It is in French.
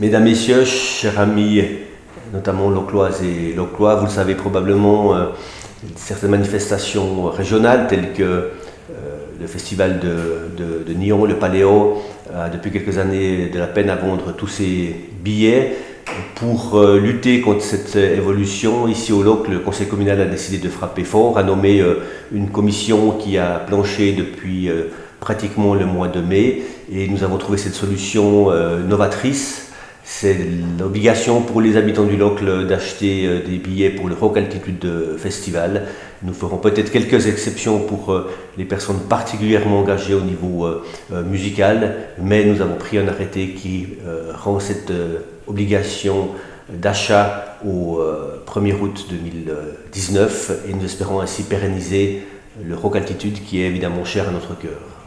Mesdames, Messieurs, chers amis, notamment locloises et loclois, vous le savez probablement, euh, certaines manifestations régionales telles que euh, le festival de, Nyon, le Paléo, a depuis quelques années de la peine à vendre tous ses billets. Pour euh, lutter contre cette évolution, ici au LOC, le conseil communal a décidé de frapper fort, a nommé une commission qui a planché depuis pratiquement le mois de mai et nous avons trouvé cette solution novatrice c'est l'obligation pour les habitants du Locle d'acheter euh, des billets pour le Rock Altitude Festival. Nous ferons peut-être quelques exceptions pour euh, les personnes particulièrement engagées au niveau euh, musical, mais nous avons pris un arrêté qui rend cette obligation d'achat au 1er août 2019 et nous espérons ainsi pérenniser le Rock Altitude qui est évidemment cher à notre cœur.